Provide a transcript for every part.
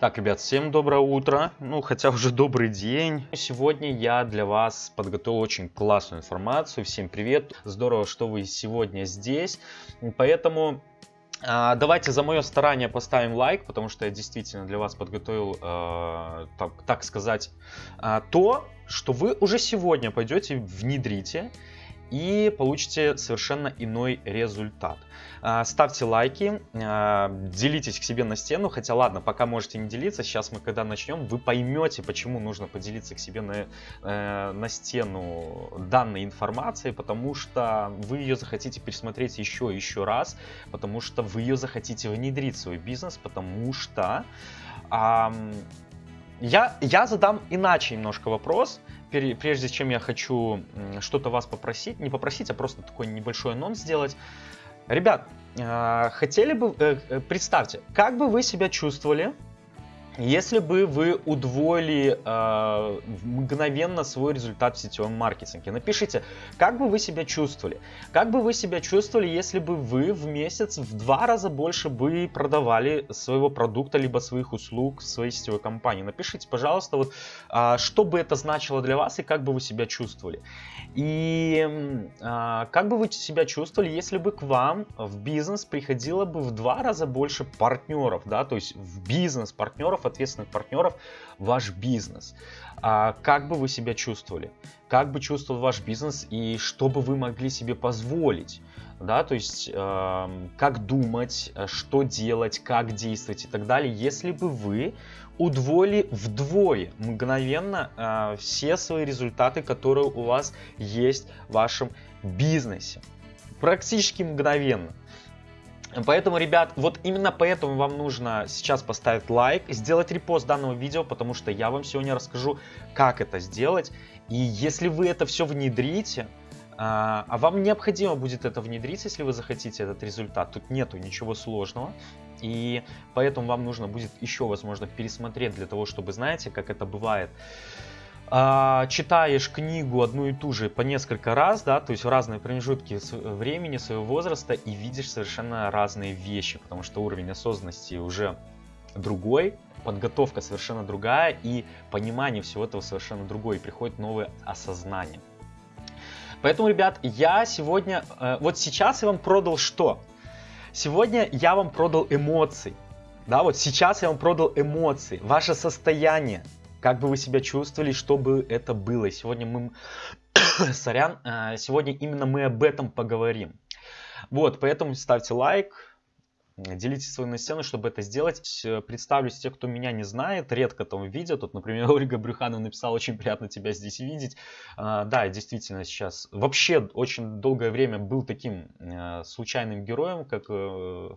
Так, ребят, всем доброе утро, ну хотя уже добрый день. Сегодня я для вас подготовил очень классную информацию. Всем привет, здорово, что вы сегодня здесь. Поэтому а, Давайте за мое старание поставим лайк, потому что я действительно для вас подготовил, э, так, так сказать, э, то, что вы уже сегодня пойдете, внедрите и получите совершенно иной результат. А, ставьте лайки, а, делитесь к себе на стену, хотя ладно, пока можете не делиться, сейчас мы когда начнем, вы поймете, почему нужно поделиться к себе на, э, на стену данной информацией, потому что вы ее захотите пересмотреть еще и еще раз, потому что вы ее захотите внедрить в свой бизнес, потому что... Я, я задам иначе немножко вопрос, прежде чем я хочу что-то вас попросить, не попросить, а просто такой небольшой анонс сделать. Ребят, а, хотели бы, э, э, представьте, как бы вы себя чувствовали, если бы вы удвоили э, мгновенно свой результат в сетевом маркетинге, напишите, как бы вы себя чувствовали. Как бы вы себя чувствовали, если бы вы в месяц в два раза больше бы продавали своего продукта, либо своих услуг в своей сетевой компании. Напишите, пожалуйста, вот, э, что бы это значило для вас и как бы вы себя чувствовали. И э, как бы вы себя чувствовали, если бы к вам в бизнес приходило бы в два раза больше партнеров, да, то есть в бизнес партнеров, ответственных партнеров ваш бизнес. А как бы вы себя чувствовали? Как бы чувствовал ваш бизнес и что бы вы могли себе позволить? Да, то есть э, как думать, что делать, как действовать и так далее, если бы вы удвоили вдвое мгновенно э, все свои результаты, которые у вас есть в вашем бизнесе. Практически мгновенно. Поэтому, ребят, вот именно поэтому вам нужно сейчас поставить лайк, сделать репост данного видео, потому что я вам сегодня расскажу, как это сделать. И если вы это все внедрите, а, а вам необходимо будет это внедрить, если вы захотите этот результат, тут нету ничего сложного. И поэтому вам нужно будет еще, возможно, пересмотреть для того, чтобы, знаете, как это бывает, а, читаешь книгу одну и ту же по несколько раз, да, то есть в разные промежутки времени своего возраста и видишь совершенно разные вещи, потому что уровень осознанности уже другой, подготовка совершенно другая и понимание всего этого совершенно другое, и приходит новое осознание. Поэтому, ребят, я сегодня, э, вот сейчас я вам продал что? Сегодня я вам продал эмоции. Да, вот сейчас я вам продал эмоции, ваше состояние, как бы вы себя чувствовали, что бы это было. Сегодня мы, сорян, э, сегодня именно мы об этом поговорим. Вот, поэтому ставьте лайк, делитесь на стену, чтобы это сделать. Представлюсь те, кто меня не знает, редко там видят. Тут, например, Ольга Брюханова написала, очень приятно тебя здесь видеть. А, да, действительно сейчас вообще очень долгое время был таким э, случайным героем, как э,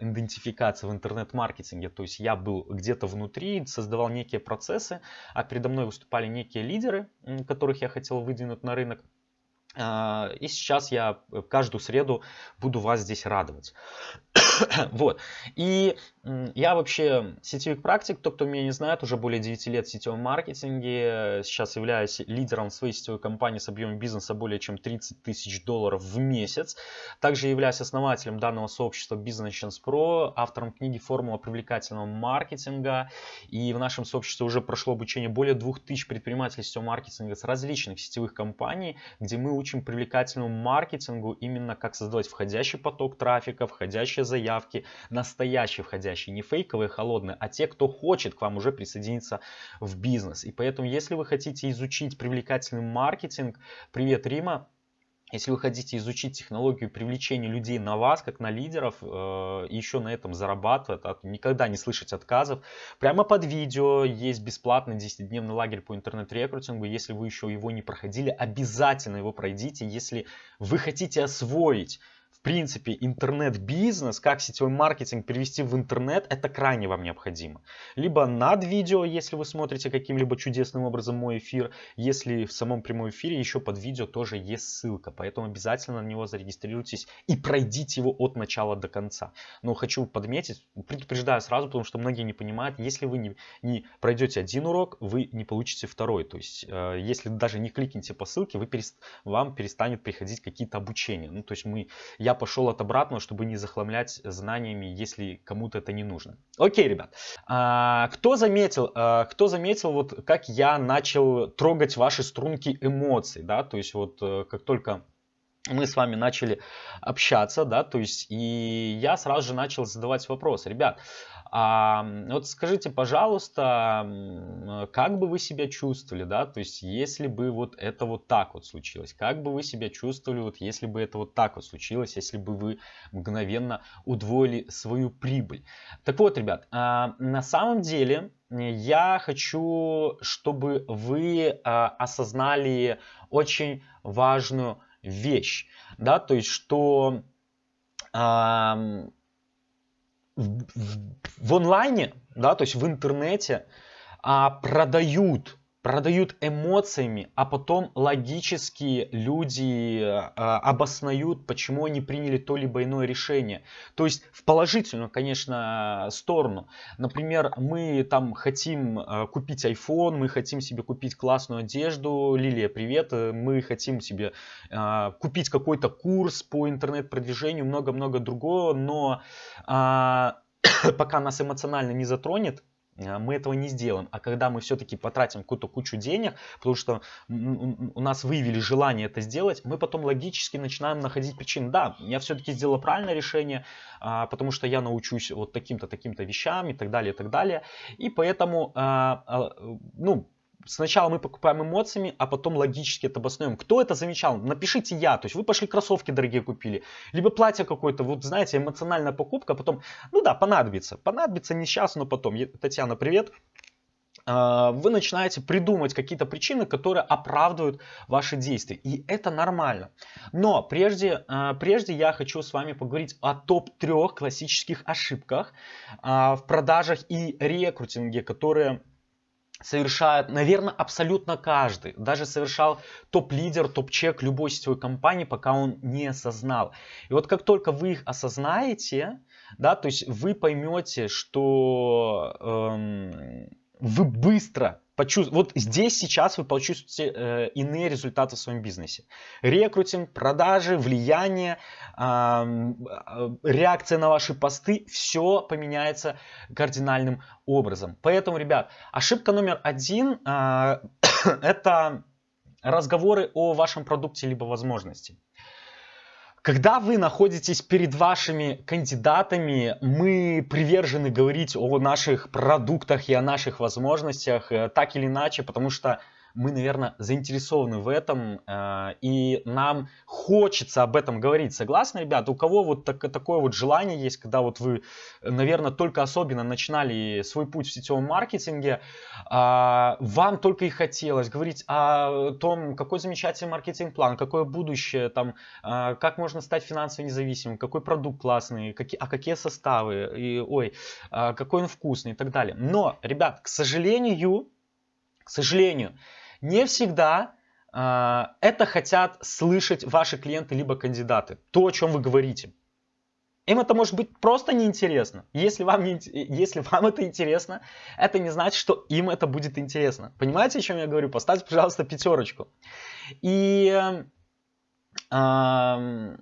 идентификация в интернет-маркетинге. То есть я был где-то внутри, создавал некие процессы, а передо мной выступали некие лидеры, которых я хотел выдвинуть на рынок. А, и сейчас я каждую среду буду вас здесь радовать. вот. И я вообще сетевик практик, тот, кто меня не знает, уже более 9 лет в сетевом маркетинге. Сейчас являюсь лидером своей сетевой компании с объемом бизнеса более чем 30 тысяч долларов в месяц. Также являюсь основателем данного сообщества Business Chance Pro, автором книги «Формула привлекательного маркетинга». И в нашем сообществе уже прошло обучение более 2000 предпринимателей сетевого маркетинга с различных сетевых компаний, где мы учим привлекательному маркетингу именно как создавать входящий поток трафика, входящие заявки, настоящие входящие, не фейковые, холодные, а те, кто хочет к вам уже присоединиться в бизнес. И поэтому, если вы хотите изучить привлекательный маркетинг, привет, Рима, если вы хотите изучить технологию привлечения людей на вас, как на лидеров, э, и еще на этом зарабатывать, а никогда не слышать отказов, прямо под видео есть бесплатный 10-дневный лагерь по интернет-рекрутингу. Если вы еще его не проходили, обязательно его пройдите. Если вы хотите освоить принципе, интернет-бизнес, как сетевой маркетинг перевести в интернет, это крайне вам необходимо. Либо над видео, если вы смотрите каким-либо чудесным образом мой эфир, если в самом прямом эфире еще под видео тоже есть ссылка, поэтому обязательно на него зарегистрируйтесь и пройдите его от начала до конца. Но хочу подметить, предупреждаю сразу, потому что многие не понимают, если вы не, не пройдете один урок, вы не получите второй. То есть, э, если даже не кликните по ссылке, вы перест, вам перестанет приходить какие-то обучения. Ну, то есть мы, я я пошел от обратного, чтобы не захламлять знаниями, если кому-то это не нужно. Окей, ребят. А, кто заметил, а, кто заметил, вот как я начал трогать ваши струнки эмоций, да, то есть вот э, как только мы с вами начали общаться, да, то есть и я сразу же начал задавать вопрос, ребят, а, вот скажите, пожалуйста, как бы вы себя чувствовали, да, то есть если бы вот это вот так вот случилось, как бы вы себя чувствовали, вот если бы это вот так вот случилось, если бы вы мгновенно удвоили свою прибыль. Так вот, ребят, а, на самом деле я хочу, чтобы вы а, осознали очень важную вещь, да, то есть что в, в онлайне, да, то есть в интернете а, продают продают эмоциями, а потом логически люди э, обоснают, почему они приняли то либо иное решение. То есть в положительную, конечно, сторону. Например, мы там хотим э, купить iPhone, мы хотим себе купить классную одежду. Лилия, привет. Мы хотим себе э, купить какой-то курс по интернет-продвижению, много-много другого, но э, пока нас эмоционально не затронет, мы этого не сделаем. А когда мы все-таки потратим какую-то кучу денег, потому что у нас выявили желание это сделать, мы потом логически начинаем находить причины. Да, я все-таки сделал правильное решение, а, потому что я научусь вот таким-то, таким-то вещам и так далее, и так далее. И поэтому, а, ну, сначала мы покупаем эмоциями, а потом логически это обоснуем. Кто это замечал? Напишите я. То есть вы пошли кроссовки дорогие купили, либо платье какое-то, вот знаете, эмоциональная покупка, а потом, ну да, понадобится. Понадобится не сейчас, но потом. Татьяна, привет а, вы начинаете придумывать какие-то причины, которые оправдывают ваши действия. И это нормально. Но прежде, а, прежде я хочу с вами поговорить о топ-3 классических ошибках в продажах и рекрутинге, которые совершает, наверное, абсолютно каждый. Даже совершал топ-лидер, топ-чек любой сетевой компании, пока он не осознал. И вот как только вы их осознаете, да, то есть вы поймете, что эм, вы быстро почувствуете, вот здесь сейчас вы почувствуете э, иные результаты в своем бизнесе. Рекрутинг, продажи, влияние, э, реакция на ваши посты, все поменяется кардинальным образом. Поэтому, ребят, ошибка номер один э, это разговоры о вашем продукте либо возможности. Когда вы находитесь перед вашими кандидатами, мы привержены говорить о наших продуктах и о наших возможностях э, так или иначе, потому что мы, наверное, заинтересованы в этом, э, и нам хочется об этом говорить. Согласны, ребята? У кого вот так, такое вот желание есть, когда вот вы, наверное, только особенно начинали свой путь в сетевом маркетинге, а, вам только и хотелось говорить о том, какой замечательный маркетинг-план, какое будущее, там, а, как можно стать финансово независимым, какой продукт классный, какие, а какие составы, и, ой, а, какой он вкусный и так далее. Но, ребят, к сожалению, к сожалению, не всегда э, это хотят слышать ваши клиенты либо кандидаты. То, о чем вы говорите. Им это может быть просто неинтересно. Если вам, не, если вам это интересно, это не значит, что им это будет интересно. Понимаете, о чем я говорю? Поставьте, пожалуйста, пятерочку. И э,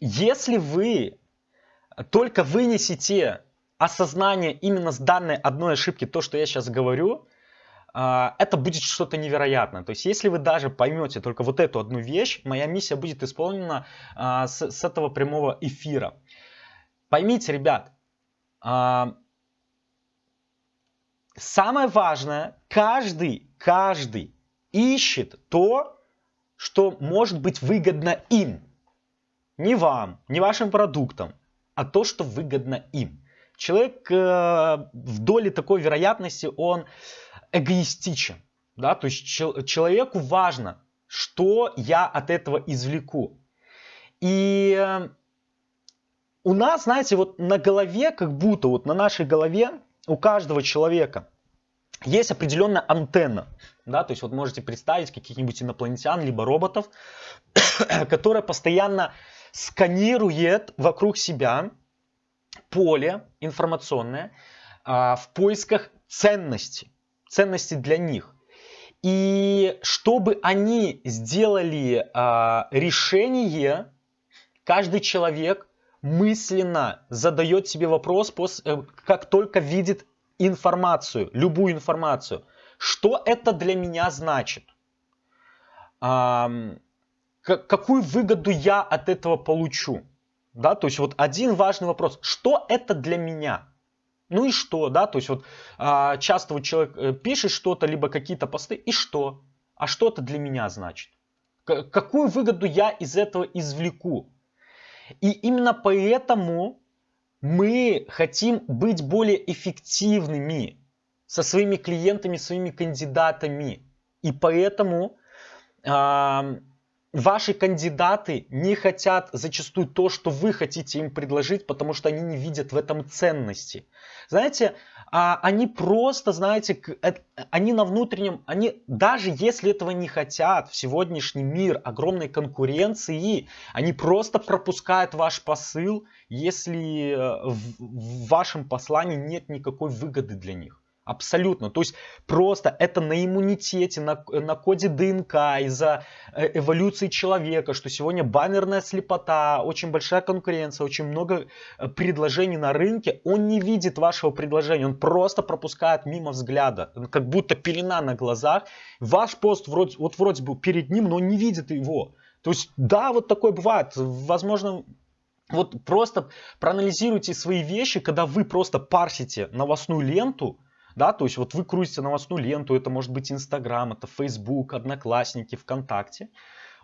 если вы только вынесете осознание именно с данной одной ошибки, то, что я сейчас говорю, это будет что-то невероятное. То есть, если вы даже поймете только вот эту одну вещь, моя миссия будет исполнена а, с, с этого прямого эфира. Поймите, ребят, а, самое важное, каждый, каждый ищет то, что может быть выгодно им. Не вам, не вашим продуктам, а то, что выгодно им. Человек э, в доле такой вероятности, он эгоистичен. Да? То есть человеку важно, что я от этого извлеку. И э, у нас, знаете, вот на голове, как будто вот на нашей голове у каждого человека есть определенная антенна. Да, то есть вот можете представить каких-нибудь инопланетян, либо роботов, которая постоянно сканирует вокруг себя поле информационное а, в поисках ценности ценности для них. И чтобы они сделали а, решение, Каждый человек мысленно задает себе вопрос, э, как только видит информацию, любую информацию. Что это для меня значит? какую выгоду я от этого получу? Да, то есть вот один важный вопрос. Что это для меня? Ну и что, да, то есть вот а, часто вот человек э, пишет что-то, либо какие-то посты, и что? А что это для меня значит? Какую выгоду я из этого извлеку? И именно поэтому мы хотим быть более эффективными со своими клиентами, своими кандидатами. И поэтому ваши кандидаты не хотят зачастую то, что вы хотите им предложить, потому что они не видят в этом ценности. Знаете, а, они просто, знаете, э, они на внутреннем, они даже если этого не хотят, в сегодняшний мир огромной конкуренции, они просто пропускают ваш посыл, если э, в вашем послании нет никакой выгоды для них. Абсолютно. То есть просто это на иммунитете, на, на коде ДНК, из-за э, эволюции человека, что сегодня баннерная слепота, очень большая конкуренция, очень много э, предложений на рынке. Он не видит вашего предложения, он просто пропускает мимо взгляда, как будто пелена на глазах. Ваш пост вроде, вот вроде бы перед ним, но он не видит его. То есть да, вот такое бывает. Возможно, вот просто проанализируйте свои вещи, когда вы просто парсите новостную ленту, да, то есть вот вы крутите новостную ленту, это может быть Инстаграм, это Фейсбук, Одноклассники, ВКонтакте.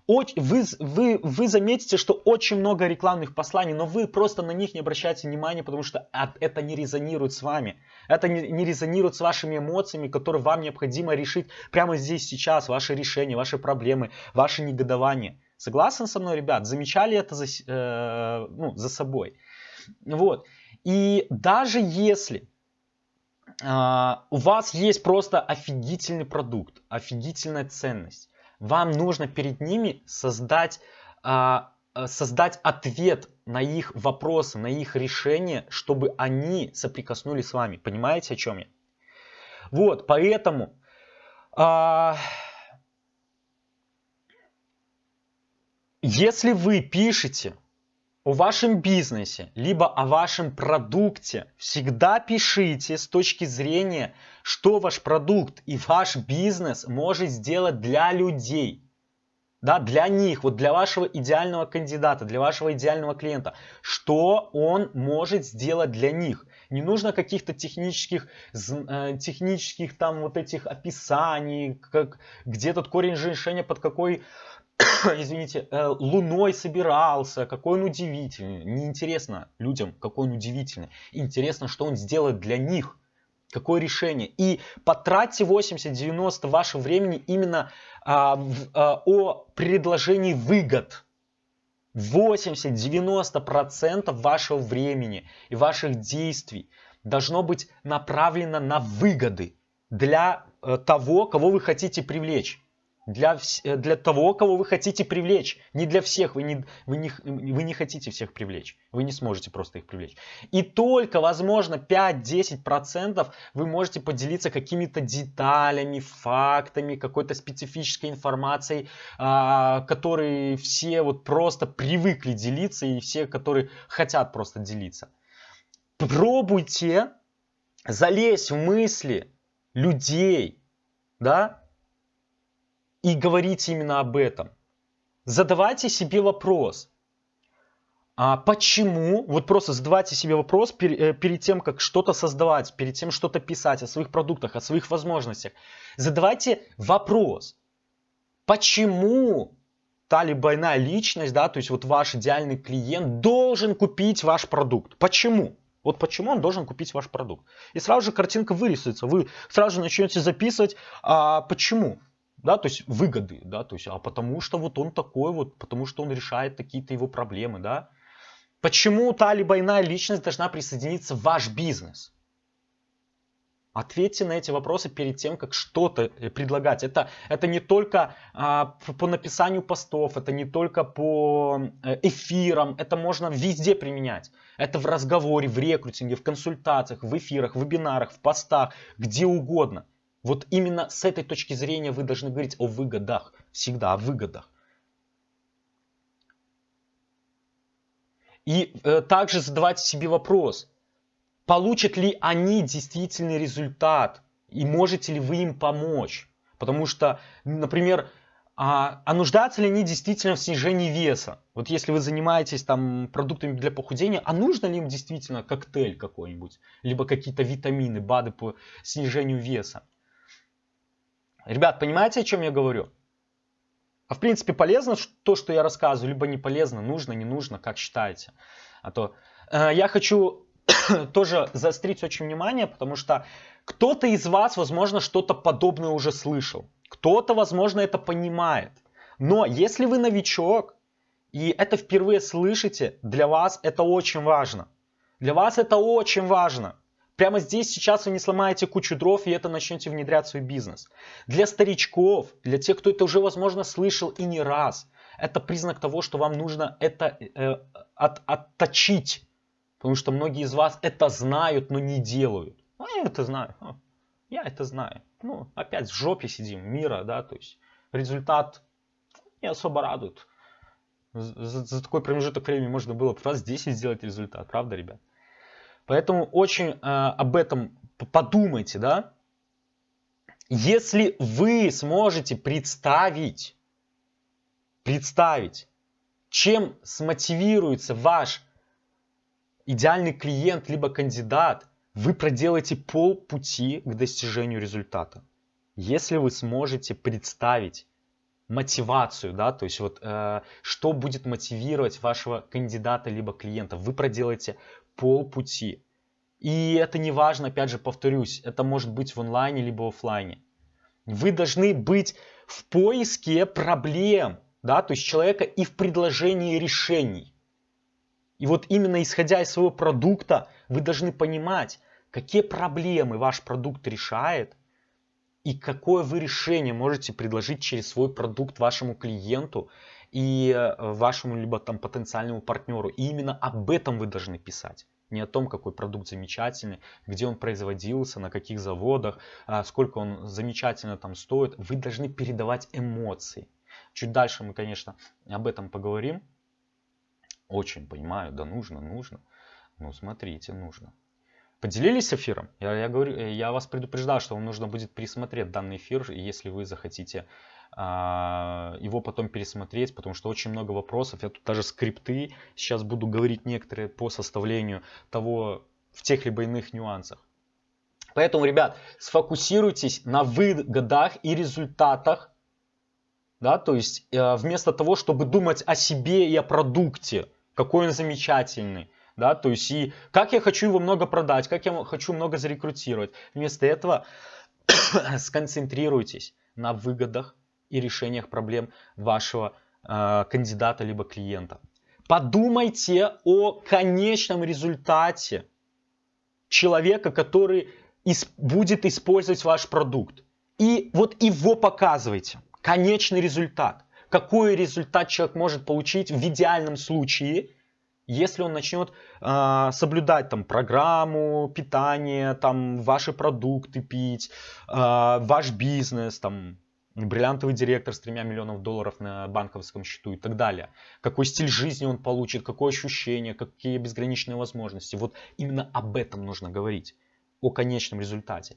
Вы, вы, вы заметите, что очень много рекламных посланий, но вы просто на них не обращаете внимания, потому что это не резонирует с вами. Это не, не резонирует с вашими эмоциями, которые вам необходимо решить прямо здесь, сейчас. Ваши решения, ваши проблемы, ваши негодования. Согласны со мной, ребят? Замечали это за, э, ну, за собой? Вот. И даже если а, у вас есть просто офигительный продукт, офигительная ценность. Вам нужно перед ними создать, а, создать ответ на их вопросы, на их решения, чтобы они соприкоснулись с вами. Понимаете, о чем я? Вот, поэтому... А, если вы пишете о вашем бизнесе, либо о вашем продукте, всегда пишите с точки зрения, что ваш продукт и ваш бизнес может сделать для людей. Да, для них, вот для вашего идеального кандидата, для вашего идеального клиента. Что он может сделать для них. Не нужно каких-то технических, э, технических там вот этих описаний, как, где тут корень решения под какой извините, э, луной собирался, какой он удивительный. Неинтересно людям, какой он удивительный. Интересно, что он сделает для них. Какое решение. И потратьте 80-90 вашего времени именно а, в, а, о предложении выгод. 80-90% вашего времени и ваших действий должно быть направлено на выгоды для э, того, кого вы хотите привлечь для, э, для того, кого вы хотите привлечь. Не для всех, вы не, вы, не, вы не хотите всех привлечь. Вы не сможете просто их привлечь. И только, возможно, 5-10% вы можете поделиться какими-то деталями, фактами, какой-то специфической информацией, а, которые все вот просто привыкли делиться и все, которые хотят просто делиться. Пробуйте залезть в мысли людей, да, и говорите именно об этом. Задавайте себе вопрос. А почему, вот просто задавайте себе вопрос перед, э, перед тем, как что-то создавать, перед тем, что-то писать о своих продуктах, о своих возможностях. Задавайте вопрос, почему та либо иная личность, да, то есть вот ваш идеальный клиент должен купить ваш продукт. Почему? Вот почему он должен купить ваш продукт. И сразу же картинка вырисуется. Вы сразу же начнете записывать, а почему да, то есть выгоды, да, то есть, а потому что вот он такой вот, потому что он решает какие-то его проблемы, да. Почему та либо иная личность должна присоединиться в ваш бизнес? Ответьте на эти вопросы перед тем, как что-то э, предлагать. Это, это не только а, по написанию постов, это не только по э, эфирам, это можно везде применять. Это в разговоре, в рекрутинге, в консультациях, в эфирах, в вебинарах, в постах, где угодно. Вот именно с этой точки зрения вы должны говорить о выгодах. Всегда о выгодах. И э, также задавайте себе вопрос, получат ли они действительный результат и можете ли вы им помочь. Потому что, например, а, а нуждаются ли они действительно в снижении веса? Вот если вы занимаетесь там продуктами для похудения, а нужно ли им действительно коктейль какой-нибудь? Либо какие-то витамины, БАДы по снижению веса? Ребят, понимаете, о чем я говорю? А в принципе полезно то, что я рассказываю, либо не полезно, нужно, не нужно, как считаете. А то э, я хочу тоже заострить очень внимание, потому что кто-то из вас, возможно, что-то подобное уже слышал. Кто-то, возможно, это понимает. Но если вы новичок, и это впервые слышите, для вас это очень важно. Для вас это очень важно. Прямо здесь сейчас вы не сломаете кучу дров и это начнете внедрять в свой бизнес. Для старичков, для тех, кто это уже, возможно, слышал и не раз, это признак того, что вам нужно это э, от, отточить. Потому что многие из вас это знают, но не делают. А я это знаю. Я это знаю ну, опять в жопе сидим мира, да, то есть результат не особо радует. За, за такой промежуток времени можно было раз 10 сделать результат, правда, ребят? Поэтому очень э, об этом подумайте, да. Если вы сможете представить, представить, чем смотивируется ваш идеальный клиент либо кандидат, вы проделаете полпути к достижению результата. Если вы сможете представить мотивацию, да, то есть вот э, что будет мотивировать вашего кандидата либо клиента, вы проделаете полпути. И это не важно, опять же, повторюсь, это может быть в онлайне либо офлайне. Вы должны быть в поиске проблем, да, то есть человека и в предложении решений. И вот именно исходя из своего продукта, вы должны понимать, какие проблемы ваш продукт решает и какое вы решение можете предложить через свой продукт вашему клиенту и э, вашему либо там потенциальному партнеру. И именно об этом вы должны писать. Не о том, какой продукт замечательный, где он производился, на каких заводах, а сколько он замечательно там стоит. Вы должны передавать эмоции. Чуть дальше мы, конечно, об этом поговорим. Очень понимаю, да нужно, нужно. Ну, смотрите, нужно. Поделились эфиром? Я, я, говорю, э, я вас предупреждал, что вам нужно будет пересмотреть данный эфир, если вы захотите его потом пересмотреть, потому что очень много вопросов. Я тут даже скрипты сейчас буду говорить некоторые по составлению того в тех либо иных нюансах. Поэтому, ребят, сфокусируйтесь на выгодах и результатах да, то есть э, вместо того, чтобы думать о себе и о продукте, какой он замечательный, да, то есть и как я хочу его много продать, как я хочу много зарекрутировать. Вместо этого сконцентрируйтесь на выгодах и решениях проблем вашего э, кандидата либо клиента. Подумайте о конечном результате человека, который ис будет использовать ваш продукт. И вот его показывайте конечный результат. Какой результат человек может получить в идеальном случае, если он начнет э, соблюдать там программу питания, там ваши продукты пить, э, ваш бизнес, там бриллиантовый директор с тремя миллионов долларов на банковском счету и так далее. Какой стиль жизни он получит, какое ощущение, какие безграничные возможности. Вот именно об этом нужно говорить, о конечном результате.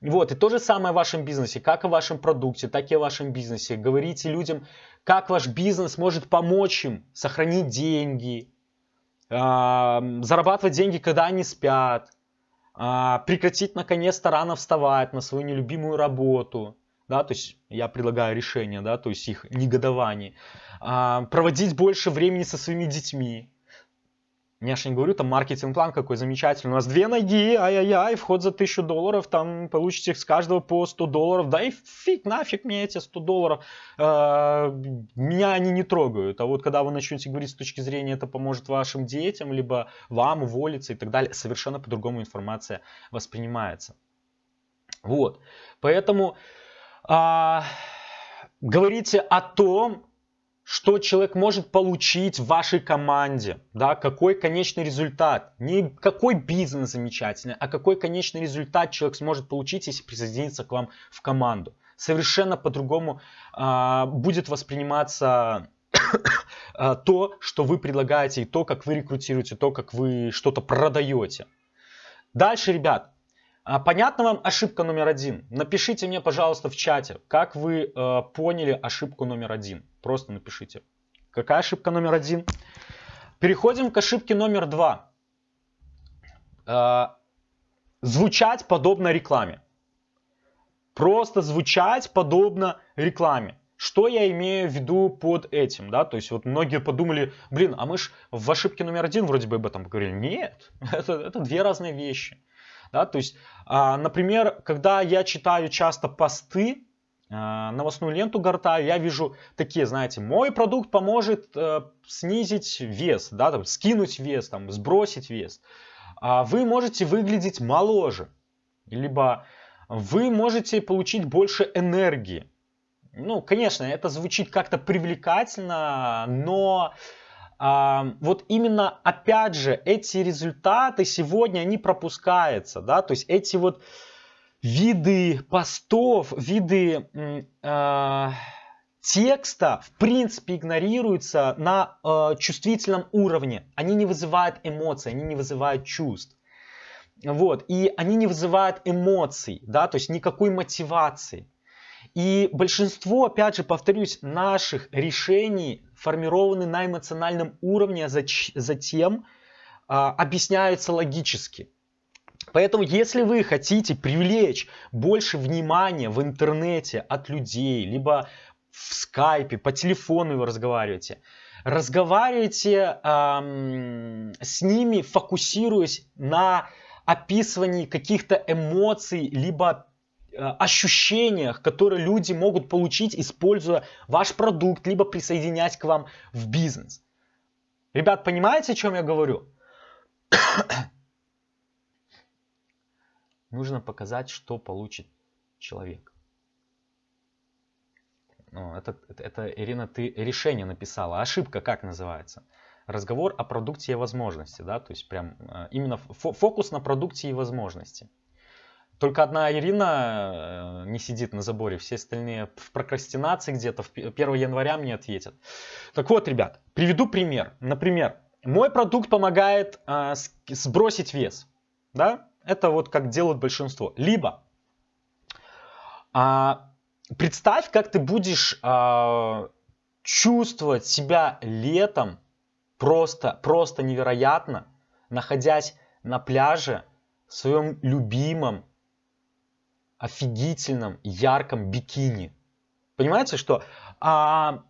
Вот, и то же самое в вашем бизнесе, как и в вашем продукте, так и в вашем бизнесе. Говорите людям, как ваш бизнес может помочь им сохранить деньги, зарабатывать деньги, когда они спят, а, прекратить наконец-то рано вставать на свою нелюбимую работу, да, то есть я предлагаю решение, да, то есть их негодование, а, проводить больше времени со своими детьми, я же не говорю, там маркетинг-план какой замечательный. У нас две ноги, ай-яй-яй, вход за 1000 долларов, там получите с каждого по 100 долларов. Да и фиг, нафиг мне эти 100 долларов. Э, меня они не трогают. А вот когда вы начнете говорить с точки зрения, это поможет вашим детям, либо вам уволиться и так далее, совершенно по-другому информация воспринимается. Вот. Поэтому а, говорите о том, что человек может получить в вашей команде, да, какой конечный результат. Не какой бизнес замечательный, а какой конечный результат человек сможет получить, если присоединиться к вам в команду. Совершенно по-другому э, будет восприниматься то, что вы предлагаете, и то, как вы рекрутируете, то, как вы что-то продаете. Дальше, ребят, а, понятна вам ошибка номер один? Напишите мне, пожалуйста, в чате, как вы э, поняли ошибку номер один. Просто напишите. Какая ошибка номер один? Переходим к ошибке номер два. Э, звучать подобно рекламе. Просто звучать подобно рекламе. Что я имею в виду под этим, да, то есть вот многие подумали, блин, а мы ж в ошибке номер один вроде бы об этом поговорили. Нет, это, это две разные вещи. Да, то есть, а, например, когда я читаю часто посты, а, новостную ленту гортаю, я вижу такие, знаете, мой продукт поможет э, снизить вес, да, там, скинуть вес, там, сбросить вес. А вы можете выглядеть моложе, либо вы можете получить больше энергии. Ну, конечно, это звучит как-то привлекательно, но вот именно, опять же, эти результаты сегодня, они пропускаются, да, то есть эти вот виды постов, виды э, текста, в принципе, игнорируются на э, чувствительном уровне. Они не вызывают эмоций, они не вызывают чувств. Вот, и они не вызывают эмоций, да, то есть никакой мотивации. И большинство, опять же, повторюсь, наших решений формированы на эмоциональном уровне, а затем а, объясняются логически. Поэтому, если вы хотите привлечь больше внимания в интернете от людей, либо в скайпе, по телефону вы разговариваете, разговаривайте эм, с ними, фокусируясь на описывании каких-то эмоций, либо ощущениях, которые люди могут получить, используя ваш продукт, либо присоединяясь к вам в бизнес. Ребят, понимаете, о чем я говорю? Нужно показать, что получит человек. Это, это, это, Ирина, ты решение написала. Ошибка как называется? Разговор о продукте и возможности. Да? То есть прям э, именно фокус на продукте и возможности. Только одна Ирина э, не сидит на заборе, все остальные в прокрастинации где-то, в 1 января мне ответят. Так вот, ребят, приведу пример. Например, мой продукт помогает э, сбросить вес. Да? Это вот как делают большинство. Либо э, представь, как ты будешь э, чувствовать себя летом просто, просто невероятно, находясь на пляже в своем любимом офигительном, ярком бикини. Понимаете, что а,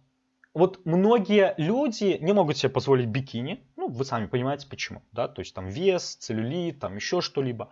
вот многие люди не могут себе позволить бикини. Ну, вы сами понимаете почему. Да? То есть там вес, целлюлит, там еще что-либо.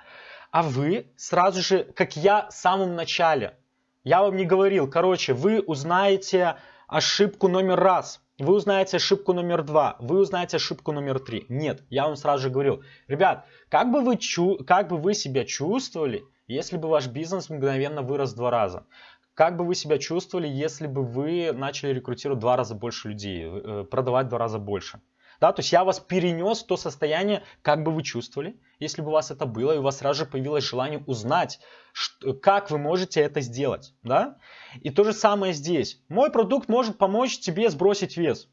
А вы сразу же, как я в самом начале, я вам не говорил, короче, вы узнаете ошибку номер раз, вы узнаете ошибку номер два, вы узнаете ошибку номер три. Нет, я вам сразу же говорил, ребят, как бы вы, чу как бы вы себя чувствовали, если бы ваш бизнес мгновенно вырос два раза, как бы вы себя чувствовали, если бы вы начали рекрутировать два раза больше людей, э, продавать два раза больше? Да, то есть я вас перенес в то состояние, как бы вы чувствовали, если бы у вас это было, и у вас сразу же появилось желание узнать, что, как вы можете это сделать. Да? И то же самое здесь. Мой продукт может помочь тебе сбросить вес.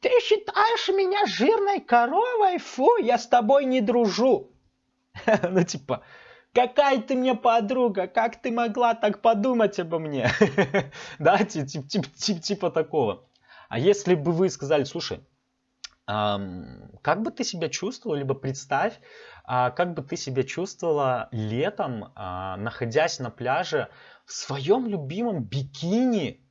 Ты считаешь меня жирной коровой? Фу, я с тобой не дружу. Ну типа, Какая ты мне подруга, как ты могла так подумать обо мне? Да, типа такого. А если бы вы сказали, слушай, как бы ты себя чувствовал, либо представь, а, как бы ты себя чувствовала летом, а, находясь на пляже в своем любимом бикини,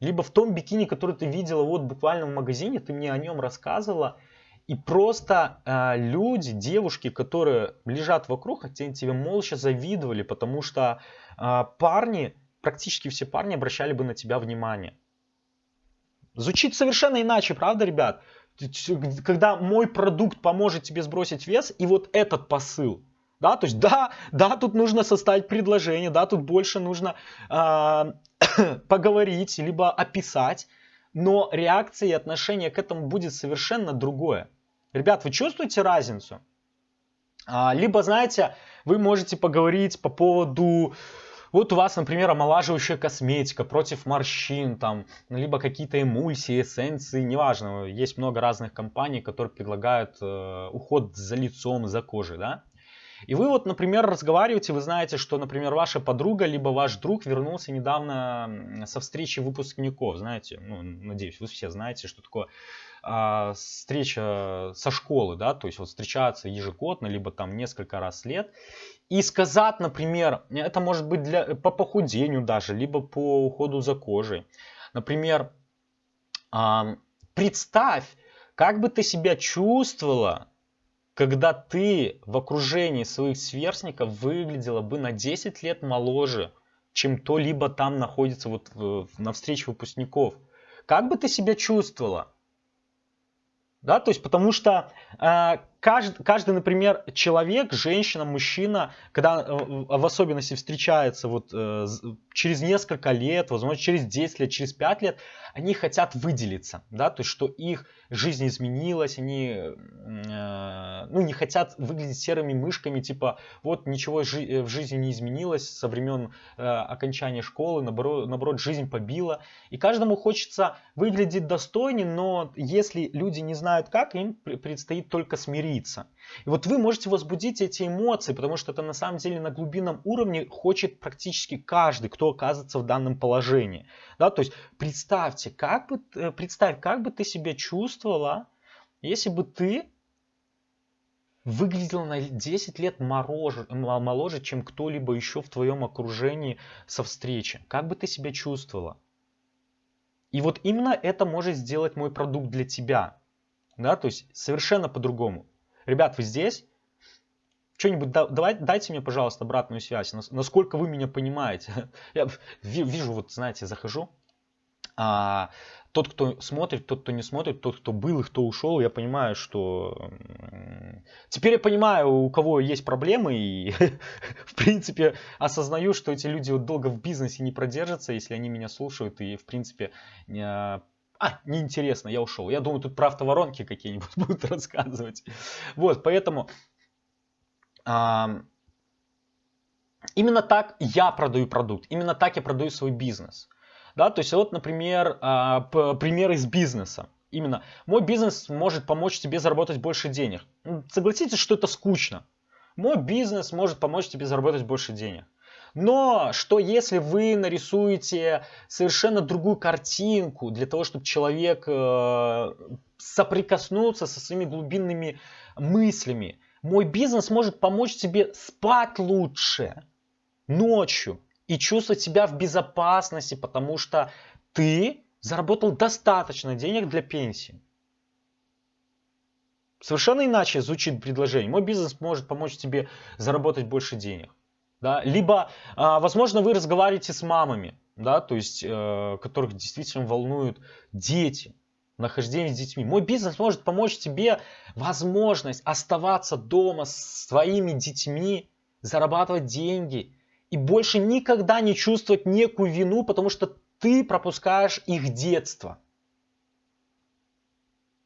либо в том бикини, который ты видела вот буквально в магазине, ты мне о нем рассказывала, и просто э, люди, девушки, которые лежат вокруг, хотя тебе молча завидовали, потому что э, парни, практически все парни обращали бы на тебя внимание. Звучит совершенно иначе, правда, ребят? Когда мой продукт поможет тебе сбросить вес, и вот этот посыл. Да, то есть да, да, тут нужно составить предложение, да, тут больше нужно э, поговорить, либо описать, но реакция и отношение к этому будет совершенно другое. Ребят, вы чувствуете разницу? А, либо, знаете, вы можете поговорить по поводу Вот у вас, например, омолаживающая косметика против морщин, там, либо какие-то эмульсии, эссенции, неважно. Есть много разных компаний, которые предлагают э, уход за лицом, за кожей, да. И вы вот, например, разговариваете, вы знаете, что, например, ваша подруга, либо ваш друг вернулся недавно со встречи выпускников, знаете, ну, надеюсь, вы все знаете, что такое а, встреча со школы, да, то есть вот встречаться ежегодно, либо там несколько раз в лет, и сказать, например, это может быть для, по похудению даже, либо по уходу за кожей, например, а, представь, как бы ты себя чувствовала, когда ты в окружении своих сверстников выглядела бы на 10 лет моложе, чем то либо там находится вот на встрече выпускников. Как бы ты себя чувствовала? Да, то есть потому что э, каждый, каждый, например, человек, женщина, мужчина, когда э, в особенности встречается вот э, через несколько лет, возможно, через 10 лет, через 5 лет, они хотят выделиться, да, то есть что их жизнь изменилась, они э, ну, не хотят выглядеть серыми мышками, типа вот ничего в жизни не изменилось со времен окончания школы, наоборот, наоборот, жизнь побила. И каждому хочется выглядеть достойнее, но если люди не знают как, им предстоит только смириться говорится. И вот вы можете возбудить эти эмоции, потому что это на самом деле на глубинном уровне хочет практически каждый, кто оказывается в данном положении. Да, то есть представьте, как бы, э, представь, как бы ты себя чувствовала, если бы ты выглядела на 10 лет моложе, моложе чем кто-либо еще в твоем окружении со встречи. Как бы ты себя чувствовала? И вот именно это может сделать мой продукт для тебя. Да, то есть совершенно по-другому. Ребят, вы здесь? Что-нибудь да, давай, дайте мне, пожалуйста, обратную связь, насколько вы меня понимаете. Я вижу, вот, знаете, захожу, а, тот, кто смотрит, тот, кто не смотрит, тот, кто был и кто ушел, я понимаю, что... Теперь я понимаю, у кого есть проблемы, и, в принципе, осознаю, что эти люди вот долго в бизнесе не продержатся, если они меня слушают, и, в принципе, а, неинтересно, я ушел. Я думаю, тут про автоворонки какие-нибудь будут рассказывать. Вот, поэтому а, именно так я продаю продукт, именно так я продаю свой бизнес. Да, то есть вот, например, а, пример из бизнеса. Именно мой бизнес может помочь тебе заработать больше денег. Согласитесь, что это скучно. Мой бизнес может помочь тебе заработать больше денег. Но что если вы нарисуете совершенно другую картинку для того, чтобы человек э, соприкоснулся со своими глубинными мыслями? Мой бизнес может помочь тебе спать лучше ночью и чувствовать себя в безопасности, потому что ты заработал достаточно денег для пенсии. Совершенно иначе звучит предложение. Мой бизнес может помочь тебе заработать больше денег. Да? Либо, а, возможно, вы разговариваете с мамами, да, то есть, э, которых действительно волнуют дети, нахождение с детьми. Мой бизнес может помочь тебе возможность оставаться дома с своими детьми, зарабатывать деньги и больше никогда не чувствовать некую вину, потому что ты пропускаешь их детство.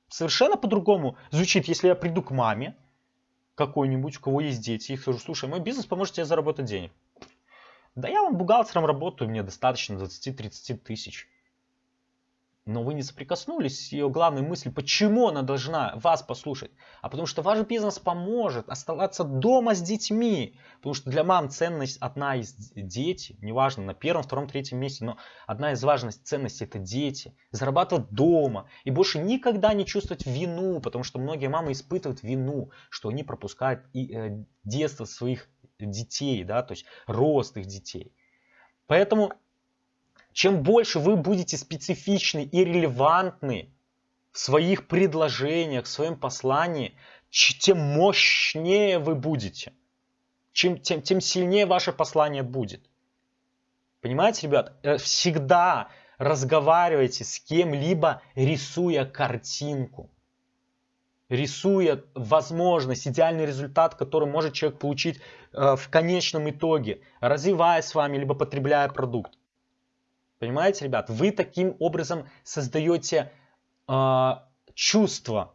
Совершенно по-другому звучит, если я приду к маме, какой-нибудь, у кого есть дети, их скажу, слушай, мой бизнес поможет тебе заработать денег. Да я вам бухгалтером работаю, мне достаточно 20-30 тысяч но вы не соприкоснулись с ее главной мыслью, почему она должна вас послушать. А потому что ваш бизнес поможет оставаться дома с детьми. Потому что для мам ценность одна из дети, неважно, на первом, втором, третьем месте, но одна из важных ценностей это дети. Зарабатывать дома и больше никогда не чувствовать вину, потому что многие мамы испытывают вину, что они пропускают и, э, детство своих детей, да, то есть рост их детей. Поэтому чем больше вы будете специфичны и релевантны в своих предложениях, в своем послании, тем мощнее вы будете. Чем, тем, тем сильнее ваше послание будет. Понимаете, ребят? Э, всегда разговаривайте с кем-либо, рисуя картинку. Рисуя возможность, идеальный результат, который может человек получить э, в конечном итоге, развивая с вами, либо потребляя продукт. Понимаете, ребят? Вы таким образом создаете э, чувство,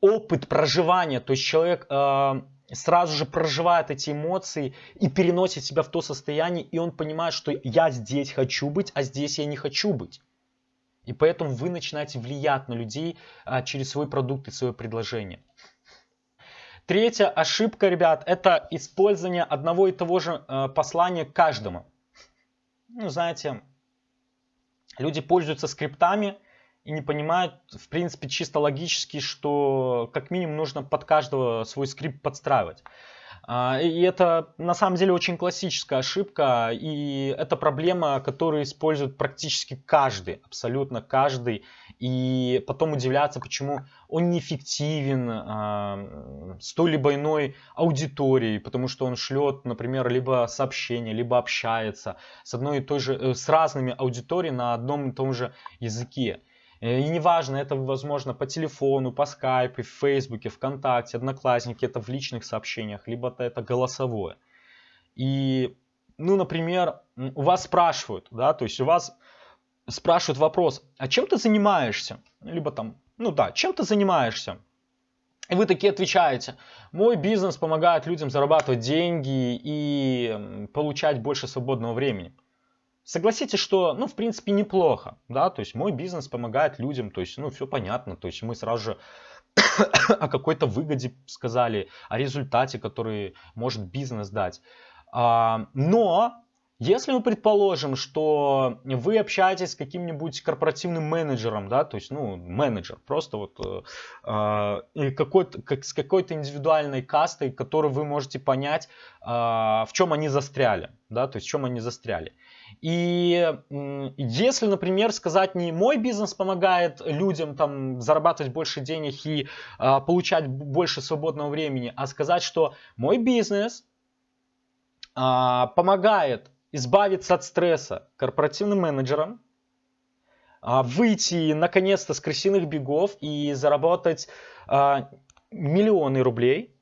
опыт проживания. То есть человек э, сразу же проживает эти эмоции и переносит себя в то состояние, и он понимает, что я здесь хочу быть, а здесь я не хочу быть. И поэтому вы начинаете влиять на людей а, через свой продукт и свое предложение. Третья ошибка, ребят, это использование одного и того же а, послания каждому. Ну, знаете, люди пользуются скриптами и не понимают, в принципе, чисто логически, что как минимум нужно под каждого свой скрипт подстраивать. А, и это на самом деле очень классическая ошибка, и это проблема, которую использует практически каждый, абсолютно каждый, и потом удивляться, почему он неэффективен а, с той либо иной аудиторией, потому что он шлет, например, либо сообщения, либо общается с одной и той же, э, с разными аудиториями на одном и том же языке. Э, и неважно, это возможно по телефону, по скайпу, в фейсбуке, вконтакте, одноклассники, это в личных сообщениях, либо это голосовое. И, ну, например, у вас спрашивают, да, то есть у вас спрашивают вопрос, а чем ты занимаешься? Либо там, ну да, чем ты занимаешься? И вы такие отвечаете, мой бизнес помогает людям зарабатывать деньги и получать больше свободного времени. Согласитесь, что, ну, в принципе, неплохо, да, то есть мой бизнес помогает людям, то есть, ну, все понятно, то есть мы сразу же о какой-то выгоде сказали, о результате, который может бизнес дать. А, но если мы предположим, что вы общаетесь с каким-нибудь корпоративным менеджером, да, то есть, ну, менеджер, просто вот э, какой-то, как, с какой-то индивидуальной кастой, которую вы можете понять, э, в чем они застряли, да, то есть в чем они застряли. И если, например, сказать не мой бизнес помогает людям там зарабатывать больше денег и а, получать больше свободного времени, а сказать, что мой бизнес а, помогает избавиться от стресса корпоративным менеджерам, а, выйти наконец-то с крысиных бегов и заработать а, миллионы рублей,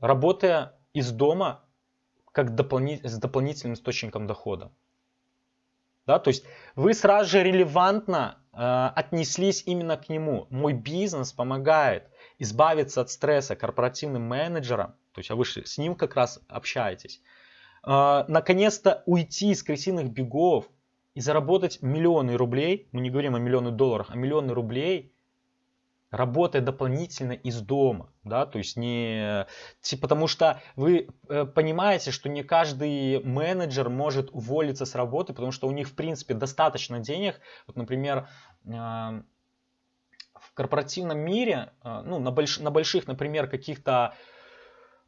работая из дома как дополни... с дополнительным источником дохода. Да, то есть вы сразу же релевантно э, отнеслись именно к нему. Мой бизнес помогает избавиться от стресса корпоративным менеджером, то есть а вы с ним как раз общаетесь. Э, наконец-то уйти из крысиных бегов и заработать миллионы рублей, мы не говорим о миллионы долларах, а миллионы рублей работая дополнительно из дома, да, то есть не, потому что вы э, понимаете, что не каждый менеджер может уволиться с работы, потому что у них в принципе достаточно денег, вот, например, э, в корпоративном мире, э, ну, на, больш, на больших, например, каких-то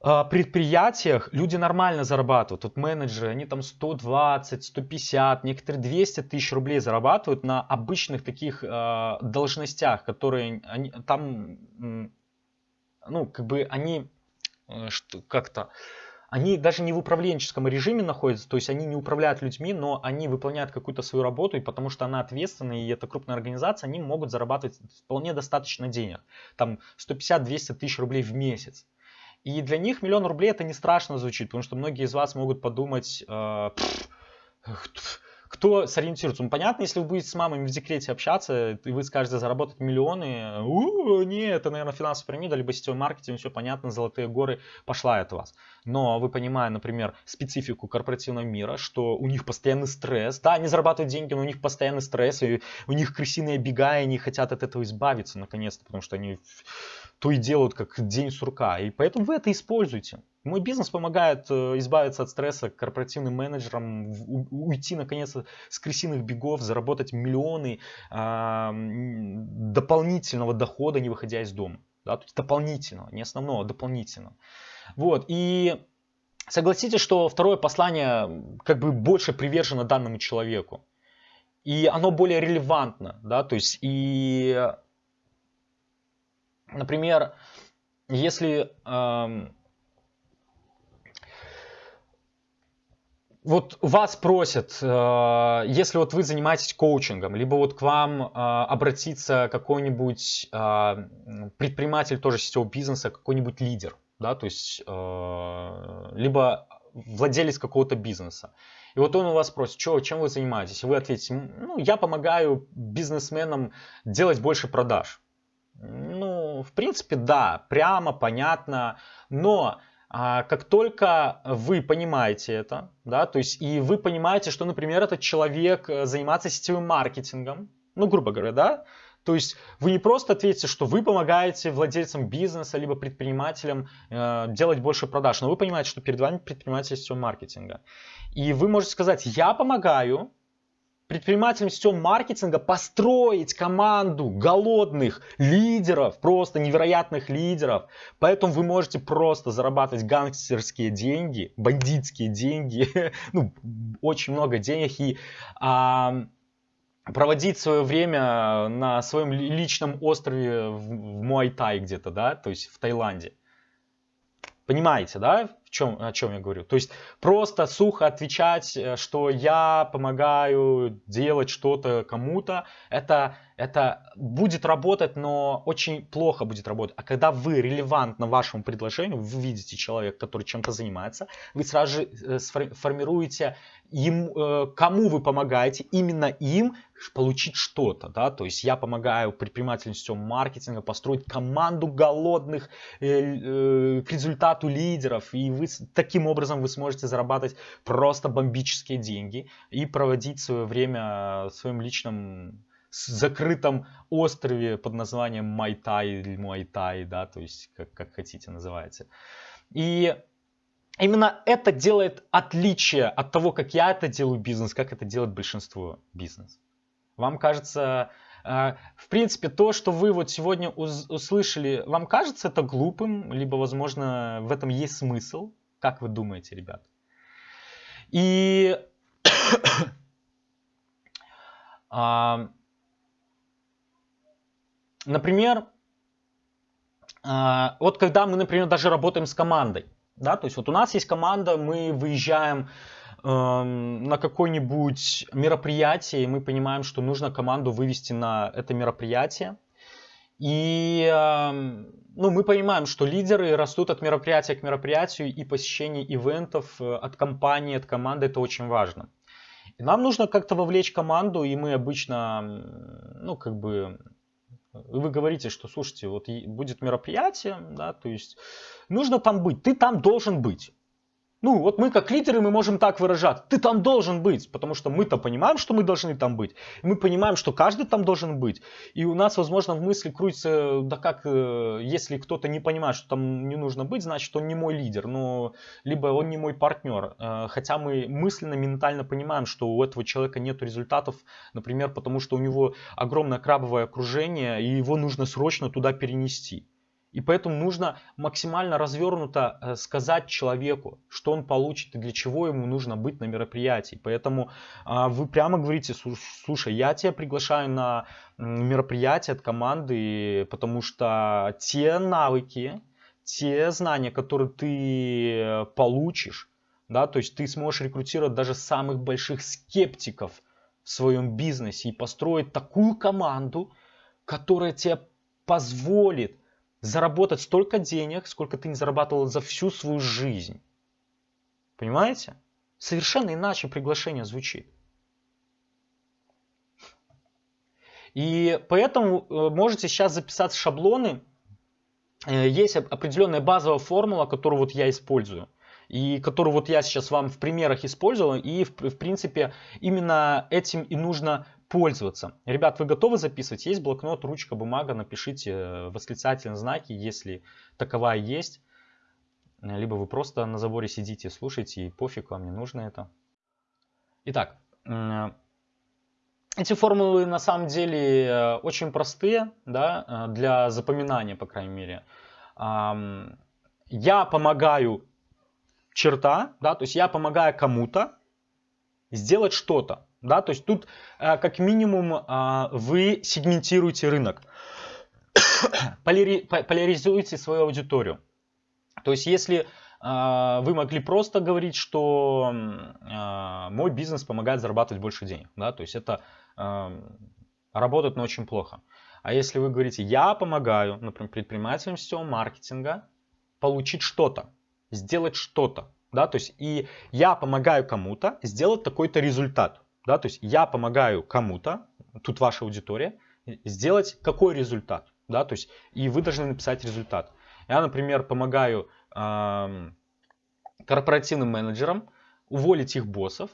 предприятиях люди нормально зарабатывают. Вот менеджеры, они там 120, 150, некоторые 200 тысяч рублей зарабатывают на обычных таких э, должностях, которые они, там, ну, как бы они э, как-то, они даже не в управленческом режиме находятся, то есть они не управляют людьми, но они выполняют какую-то свою работу, и потому что она ответственная, и это крупная организация, они могут зарабатывать вполне достаточно денег. Там 150-200 тысяч рублей в месяц. И для них миллион рублей это не страшно звучит, потому что многие из вас могут подумать, э, кто сориентируется. Ну, понятно, если вы будете с мамами в декрете общаться, и вы скажете заработать миллионы, у, нет, это, наверное, финансовая пирамида, либо сетевой маркетинг, все понятно, золотые горы, пошла от вас. Но вы понимаете, например, специфику корпоративного мира, что у них постоянный стресс, да, они зарабатывают деньги, но у них постоянный стресс, и у них крысиные бега, и они хотят от этого избавиться наконец-то, потому что они то и делают как день сурка. И поэтому вы это используете. Мой бизнес помогает э, избавиться от стресса корпоративным менеджерам, уйти наконец-то с крысиных бегов, заработать миллионы дополнительного дохода, не выходя из дома. Да, то есть дополнительного, не основного, а дополнительного. Вот, и согласитесь, что второе послание как бы больше привержено данному человеку. И оно более релевантно, да, то есть и Например, если э, вот вас просят, э, если вот вы занимаетесь коучингом, либо вот к вам э, обратиться какой-нибудь э, предприниматель тоже сетевого бизнеса, какой-нибудь лидер, да, то есть либо владелец какого-то бизнеса. И вот он у вас спросит, что, чем вы занимаетесь? И вы ответите, ну, я помогаю бизнесменам делать больше продаж. Ну, в принципе, да, прямо, понятно, но как только вы понимаете это, да, то есть и вы понимаете, что, например, этот человек э, занимается сетевым маркетингом, ну, грубо говоря, да, то есть вы не просто ответите, что вы помогаете владельцам бизнеса либо предпринимателям э, делать больше продаж, но вы понимаете, что перед вами предприниматель сетевого маркетинга. И вы можете сказать, я помогаю предпринимателям сетевого маркетинга построить команду голодных лидеров, просто невероятных лидеров. Поэтому вы можете просто зарабатывать гангстерские деньги, бандитские деньги, ну, очень много денег и а, проводить свое время на своем личном острове в Муайтай где-то, да, то есть в Таиланде. Понимаете, да, в чем, о чем я говорю? То есть просто сухо отвечать, э, что я помогаю делать что-то кому-то, это, это будет работать, но очень плохо будет работать. А когда вы релевантно вашему предложению, вы видите человека, который чем-то занимается, вы сразу же э, формируете им, э, кому вы помогаете, именно им получить что-то, да, то есть я помогаю предпринимателям сетевого маркетинга построить команду голодных э, э, к результату лидеров, и вы таким образом вы сможете зарабатывать просто бомбические деньги и проводить свое время в своем личном закрытом острове под названием Майтай или Муайтай, да, то есть как, как хотите называйте. И именно это делает отличие от того, как я это делаю бизнес, как это делает большинство бизнес. Вам кажется, э, в принципе, то, что вы вот сегодня услышали, вам кажется это глупым, либо, возможно, в этом есть смысл? Как вы думаете, ребят? И, а, например, а, вот когда мы, например, даже работаем с командой, да, то есть вот у нас есть команда, мы выезжаем на какое-нибудь мероприятие, и мы понимаем, что нужно команду вывести на это мероприятие. И э, ну, мы понимаем, что лидеры растут от мероприятия к мероприятию, и посещение ивентов э, от компании, от команды это очень важно. И нам нужно как-то вовлечь команду, и мы обычно, ну, как бы, вы говорите, что, слушайте, вот будет мероприятие, да, то есть нужно там быть, ты там должен быть. Ну, вот мы как лидеры, мы можем так выражать. Ты там должен быть, потому что мы-то понимаем, что мы должны там быть. мы понимаем, что каждый там должен быть. И у нас, возможно, в мысли крутится, да как, э, если кто-то не понимает, что там не нужно быть, значит, он не мой лидер. Но, либо он не мой партнер. Э, хотя мы мысленно, ментально понимаем, что у этого человека нет результатов, например, потому что у него огромное крабовое окружение, и его нужно срочно туда перенести. И поэтому нужно максимально развернуто э, сказать человеку, что он получит и для чего ему нужно быть на мероприятии. Поэтому а, вы прямо говорите, слушай, я тебя приглашаю на мероприятие от команды, потому что те навыки, те знания, которые ты получишь, да, то есть ты сможешь рекрутировать даже самых больших скептиков в своем бизнесе и построить такую команду, которая тебе позволит заработать столько денег, сколько ты не зарабатывал за всю свою жизнь. Понимаете? Совершенно иначе приглашение звучит. И поэтому э, можете сейчас записать шаблоны. Э, есть определенная базовая формула, которую вот я использую. И которую вот я сейчас вам в примерах использовал. И в, в принципе именно этим и нужно пользоваться. Ребят, вы готовы записывать? Есть блокнот, ручка, бумага, напишите э, восклицательные знаки, если таковая есть. Либо вы просто на заборе сидите, слушаете, и пофиг, вам не нужно это. Итак, эти формулы на самом деле э, очень простые, да, э, для запоминания, по крайней мере. Я помогаю черта, да, то есть я помогаю кому-то сделать что-то. Да? То есть тут э, как минимум э, вы сегментируете рынок, поляризуете свою аудиторию. То есть если э, вы могли просто говорить, что мой бизнес помогает зарабатывать больше денег, да, то есть это работает, но очень плохо. А если вы говорите, я помогаю, например, предпринимателям сетевого маркетинга получить что-то, сделать что-то, да, то есть и я помогаю кому-то сделать такой-то результат, да, то есть я помогаю кому-то, тут ваша аудитория, сделать какой результат? да, то есть и вы должны написать результат. Я, например, помогаю э, корпоративным менеджерам уволить их боссов,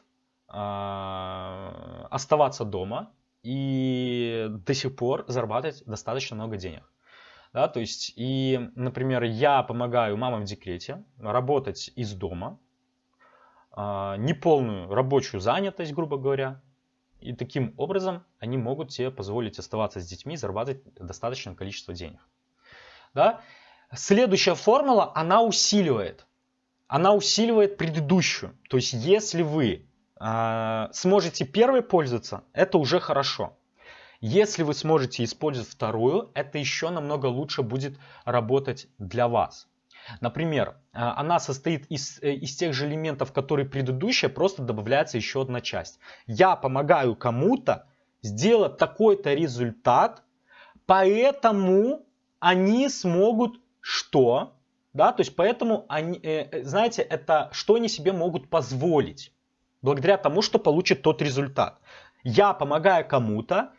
э, оставаться дома и до сих пор зарабатывать достаточно много денег. Да, то есть, и, например, я помогаю мамам в декрете работать из дома, э, неполную рабочую занятость, грубо говоря, и таким образом они могут себе позволить оставаться с детьми и зарабатывать достаточное количество денег. Да? Следующая формула, она усиливает. Она усиливает предыдущую. То есть, если вы э, сможете первой пользоваться, это уже хорошо. Если вы сможете использовать вторую, это еще намного лучше будет работать для вас. Например, а, она состоит из, э, из тех же элементов, которые предыдущая, просто добавляется еще одна часть. Я помогаю кому-то сделать такой-то результат, поэтому они смогут что? Да, то есть поэтому они, э, э, знаете, это что они себе могут позволить, благодаря тому, что получит тот результат. Я помогаю кому-то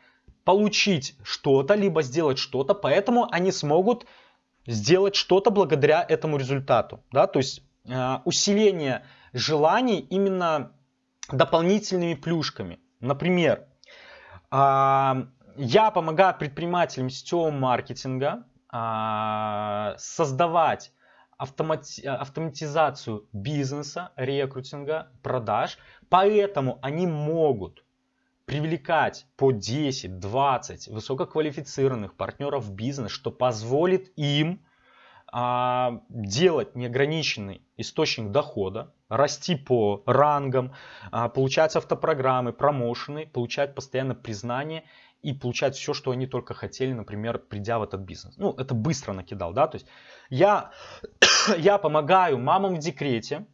получить что-то, либо сделать что-то, поэтому они смогут сделать что-то благодаря этому результату. Да? То есть э, усиление желаний именно дополнительными плюшками. Например, э, я помогаю предпринимателям сетевого маркетинга э, создавать автомати автоматизацию бизнеса, рекрутинга, продаж. Поэтому они могут привлекать по 10-20 высококвалифицированных партнеров в бизнес, что позволит им а, делать неограниченный источник дохода, расти по рангам, а, получать автопрограммы, промоушены, получать постоянно признание и получать все, что они только хотели, например, придя в этот бизнес. Ну, это быстро накидал, да, то есть я, я помогаю мамам в декрете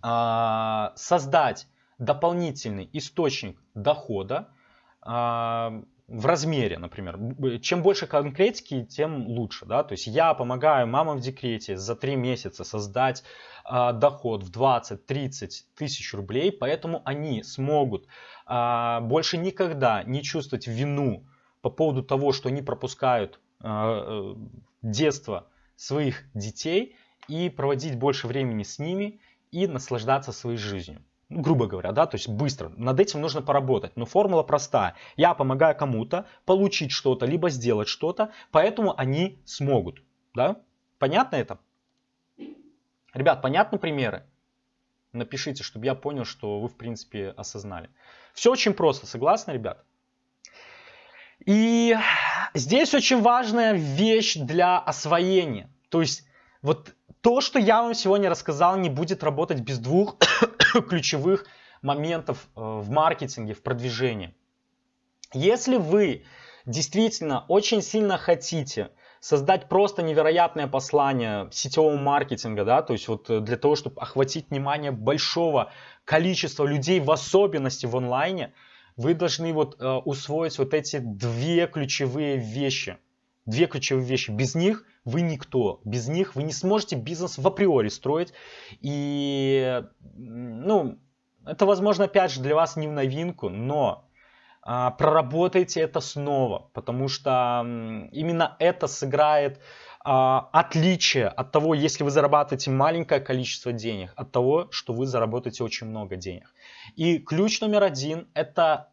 а, создать дополнительный источник дохода а, в размере, например. Чем больше конкретики, тем лучше. Да? То есть я помогаю мамам в декрете за 3 месяца создать а, доход в 20-30 тысяч рублей, поэтому они смогут а, больше никогда не чувствовать вину по поводу того, что они пропускают а, детство своих детей и проводить больше времени с ними и наслаждаться своей жизнью грубо говоря, да, то есть быстро. Над этим нужно поработать. Но формула простая. Я помогаю кому-то получить что-то, либо сделать что-то, поэтому они смогут. Да? Понятно это? Ребят, понятны примеры? Напишите, чтобы я понял, что вы в принципе осознали. Все очень просто, согласны, ребят? И здесь очень важная вещь для освоения. То есть вот то, что я вам сегодня рассказал, не будет работать без двух ключевых моментов э, в маркетинге, в продвижении. Если вы действительно очень сильно хотите создать просто невероятное послание сетевого маркетинга, да, то есть вот э, для того, чтобы охватить внимание большого количества людей, в особенности в онлайне, вы должны вот э, усвоить вот эти две ключевые вещи. Две ключевые вещи. Без них вы никто. Без них вы не сможете бизнес в априори строить. И, ну, это, возможно, опять же, для вас не в новинку, но а, проработайте это снова, потому что именно это сыграет а, отличие от того, если вы зарабатываете маленькое количество денег, от того, что вы заработаете очень много денег. И ключ номер один – это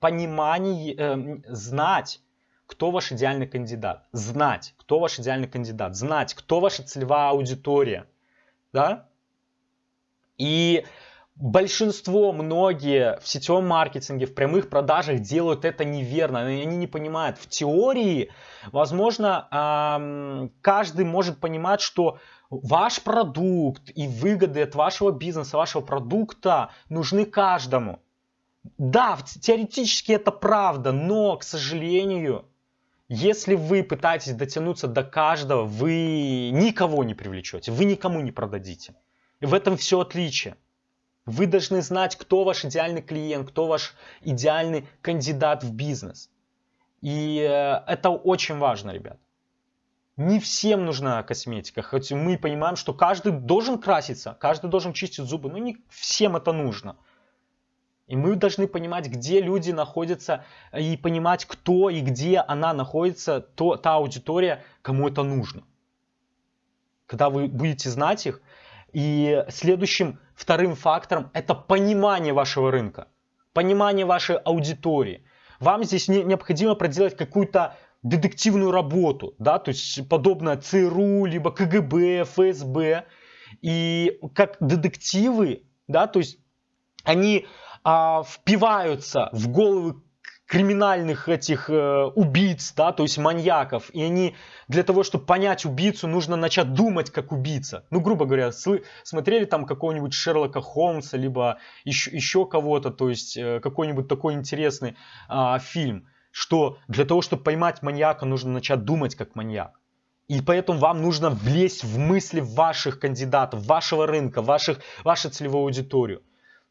понимание, э, знать, кто ваш идеальный кандидат, знать, кто ваш идеальный кандидат, знать, кто ваша целевая аудитория, да? И большинство, многие в сетевом маркетинге, в прямых продажах делают это неверно, они не понимают. В теории, возможно, каждый может понимать, что ваш продукт и выгоды от вашего бизнеса, вашего продукта нужны каждому. Да, теоретически это правда, но, к сожалению, если вы пытаетесь дотянуться до каждого, вы никого не привлечете, вы никому не продадите. И в этом все отличие. Вы должны знать, кто ваш идеальный клиент, кто ваш идеальный кандидат в бизнес. И э, это очень важно, ребят. Не всем нужна косметика, хоть мы понимаем, что каждый должен краситься, каждый должен чистить зубы, но не всем это нужно. И мы должны понимать, где люди находятся, и понимать, кто и где она находится, то, та аудитория, кому это нужно. Когда вы будете знать их. И следующим, вторым фактором, это понимание вашего рынка, понимание вашей аудитории. Вам здесь не, необходимо проделать какую-то детективную работу, да, то есть подобное ЦРУ, либо КГБ, ФСБ. И как детективы, да, то есть они а, впиваются в головы криминальных этих э, убийц, да, то есть маньяков, и они для того, чтобы понять убийцу, нужно начать думать как убийца. Ну, грубо говоря, смотрели там какого-нибудь Шерлока Холмса, либо еще, еще кого-то, то есть э, какой-нибудь такой интересный э, фильм, что для того, чтобы поймать маньяка, нужно начать думать как маньяк. И поэтому вам нужно влезть в мысли ваших кандидатов, вашего рынка, ваших, вашу целевую аудиторию.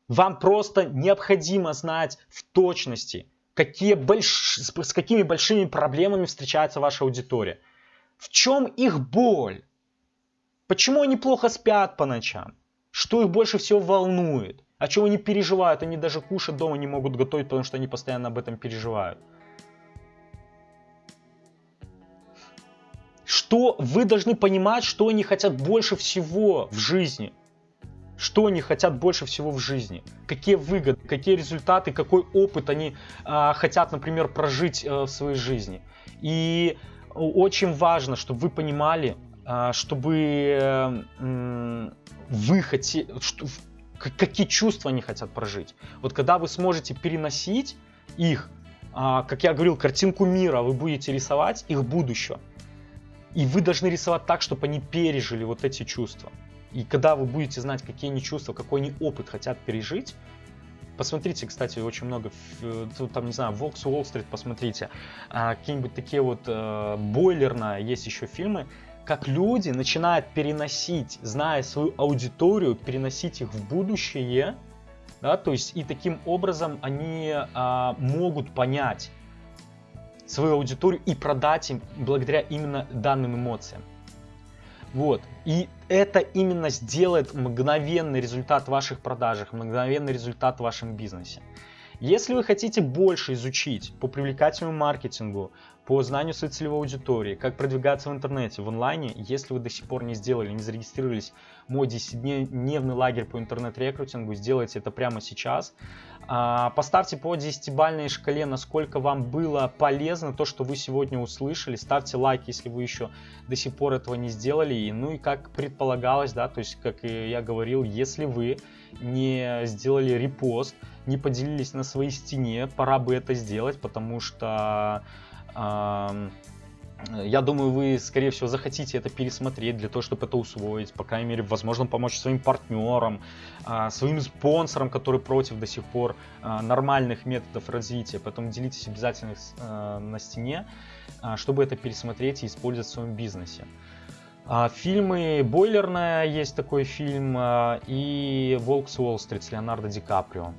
Вам просто необходимо знать в точности, какие больш... с какими большими проблемами встречается ваша аудитория. В чем их боль? Почему они плохо спят по ночам? Что их больше всего волнует? О чем они переживают? Они даже кушать дома не могут готовить, потому что они постоянно об этом переживают. Что вы должны понимать, что они хотят больше всего в жизни – что они хотят больше всего в жизни, какие выгоды, какие результаты, какой опыт они э, хотят, например, прожить э, в своей жизни. И очень важно, чтобы вы понимали, э, чтобы э, вы хотели, что, какие чувства они хотят прожить. Вот когда вы сможете переносить их, э, как я говорил, картинку мира, вы будете рисовать их будущее. И вы должны рисовать так, чтобы они пережили вот эти чувства. И когда вы будете знать, какие они чувства, какой они опыт хотят пережить, Посмотрите, кстати, очень много, там, не знаю, Волкс Уолл-стрит, посмотрите, а, какие-нибудь такие вот э, бойлерно, есть еще фильмы, как люди начинают переносить, зная свою аудиторию, переносить их в будущее, да, то есть и таким образом они а, могут понять свою аудиторию и продать им благодаря именно данным эмоциям. Вот. И это именно сделает мгновенный результат в ваших продажах, мгновенный результат в вашем бизнесе. Если вы хотите больше изучить по привлекательному маркетингу, по знанию своей целевой аудитории, как продвигаться в интернете, в онлайне, если вы до сих пор не сделали, не зарегистрировались мой 10-дневный лагерь по интернет-рекрутингу, сделайте это прямо сейчас. А, поставьте по 10-бальной шкале, насколько вам было полезно то, что вы сегодня услышали. Ставьте лайк, если вы еще до сих пор этого не сделали. Ну и как предполагалось, да, то есть, как я говорил, если вы не сделали репост, не поделились на своей стене, пора бы это сделать, потому что я думаю, вы, скорее всего, захотите это пересмотреть для того, чтобы это усвоить, по крайней мере, возможно, помочь своим партнерам, а, своим спонсорам, которые против до сих пор а, нормальных методов развития. Поэтому делитесь обязательно а, на стене, чтобы это пересмотреть и использовать в своем бизнесе. Фильмы «Бойлерная» есть такой фильм, и «Волк с Уолл-стрит» с Леонардо Ди Каприо.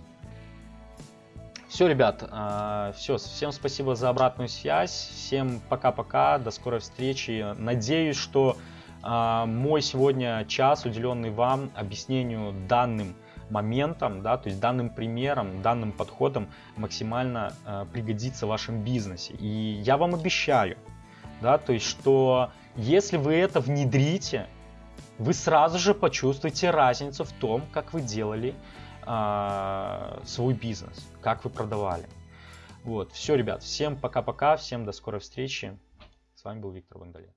Все, ребят, а, все, всем спасибо за обратную связь, всем пока-пока, до скорой встречи. Надеюсь, что а, мой сегодня час, уделенный вам объяснению данным моментом, да, то есть данным примером, данным подходом максимально э, пригодится в вашем бизнесе. И я вам обещаю, да, то есть, что если вы это внедрите, вы сразу же почувствуете разницу в том, как вы делали а, свой бизнес, как вы продавали. Вот, все, ребят, всем пока-пока, всем до скорой встречи. С вами был Виктор Вандалет.